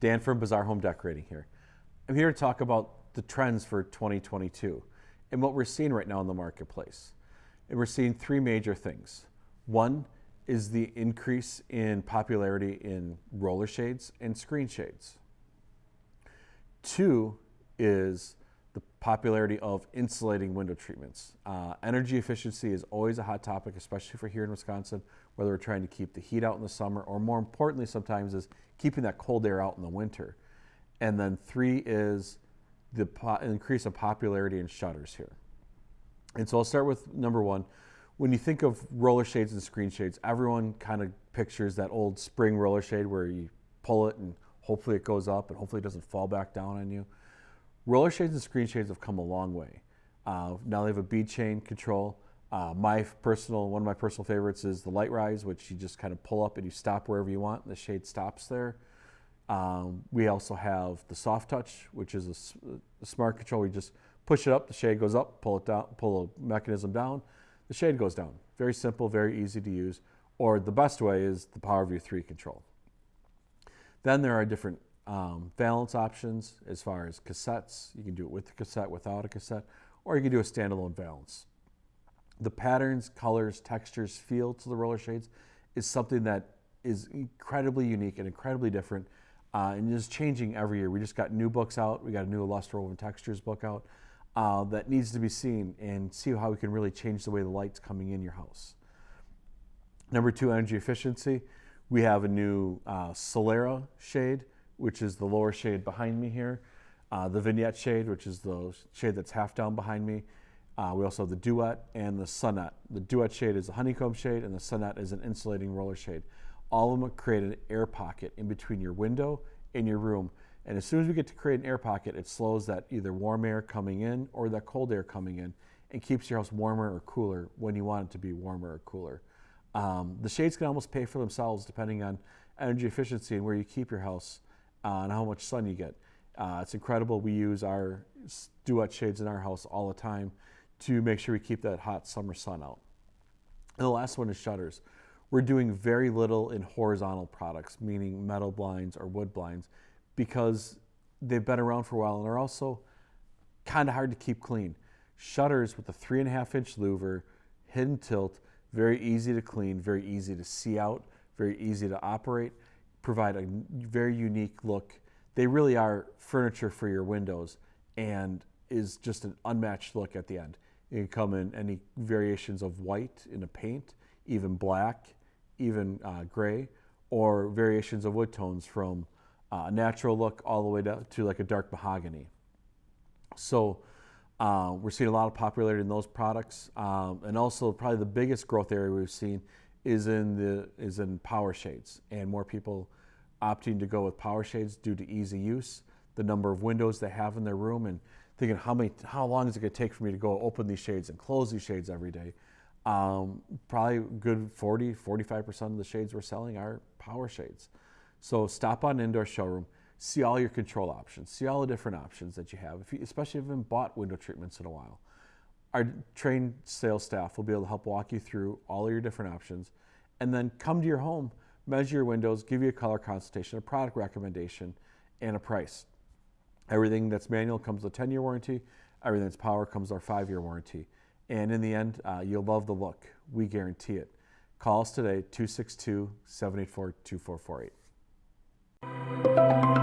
Dan from Bazaar Home Decorating here. I'm here to talk about the trends for 2022 and what we're seeing right now in the marketplace. And we're seeing three major things. One is the increase in popularity in roller shades and screen shades. Two is popularity of insulating window treatments. Uh, energy efficiency is always a hot topic, especially for here in Wisconsin, whether we're trying to keep the heat out in the summer or more importantly sometimes is keeping that cold air out in the winter. And then three is the increase of popularity in shutters here. And so I'll start with number one. When you think of roller shades and screen shades, everyone kind of pictures that old spring roller shade where you pull it and hopefully it goes up and hopefully it doesn't fall back down on you. Roller shades and screen shades have come a long way. Uh, now they have a bead chain control. Uh, my personal, one of my personal favorites is the LiteRise, which you just kind of pull up and you stop wherever you want. And the shade stops there. Um, we also have the soft touch, which is a, a, smart control. We just push it up, the shade goes up, pull it down, pull a mechanism down, the shade goes down. Very simple, very easy to use. Or the best way is the PowerView 3 control. Then there are different um, valance options as far as cassettes. You can do it with the cassette, without a cassette, or you can do a standalone valance. The patterns, colors, textures, feel to the roller shades is something that is incredibly unique and incredibly different uh, and is changing every year. We just got new books out. We got a new Alustra Woven Textures book out uh, that needs to be seen and see how we can really change the way the light's coming in your house. Number two, energy efficiency. We have a new uh, Solera shade which is the lower shade behind me here. Uh, the vignette shade, which is the shade that's half down behind me. Uh, we also have the Duette and the Sonnette. The Duette shade is a honeycomb shade and the Sonnette is an insulating roller shade. All of them create an air pocket in between your window and your room. And as soon as we get to create an air pocket, it slows that either warm air coming in or that cold air coming in and keeps your house warmer or cooler when you want it to be warmer or cooler. Um, the shades can almost pay for themselves depending on energy efficiency and where you keep your house uh, and how much sun you get. Uh, it's incredible. We use our Duette shades in our house all the time to make sure we keep that hot summer sun out. And the last one is shutters. We're doing very little in horizontal products, meaning metal blinds or wood blinds, because they've been around for a while and are also kind of hard to keep clean. Shutters with a three and a half inch louver, hidden tilt, very easy to clean, very easy to see out, very easy to operate provide a very unique look. They really are furniture for your windows and is just an unmatched look at the end. It can come in any variations of white in a paint, even black, even uh, gray, or variations of wood tones from uh, a natural look all the way to, to like a dark mahogany. So uh, we're seeing a lot of popularity in those products. Um, and also probably the biggest growth area we've seen is in the is in power shades, and more people opting to go with power shades due to easy use, the number of windows they have in their room, and thinking how many how long is it going to take for me to go open these shades and close these shades every day. Um, probably good 40, 45% of the shades we're selling are power shades. So stop on indoor showroom, see all your control options, see all the different options that you have, if you, especially if you haven't bought window treatments in a while. Our trained sales staff will be able to help walk you through all of your different options and then come to your home, measure your windows, give you a color consultation, a product recommendation, and a price. Everything that's manual comes with a 10 year warranty, everything that's power comes with our five year warranty. And in the end, uh, you'll love the look. We guarantee it. Call us today, 262 784 2448.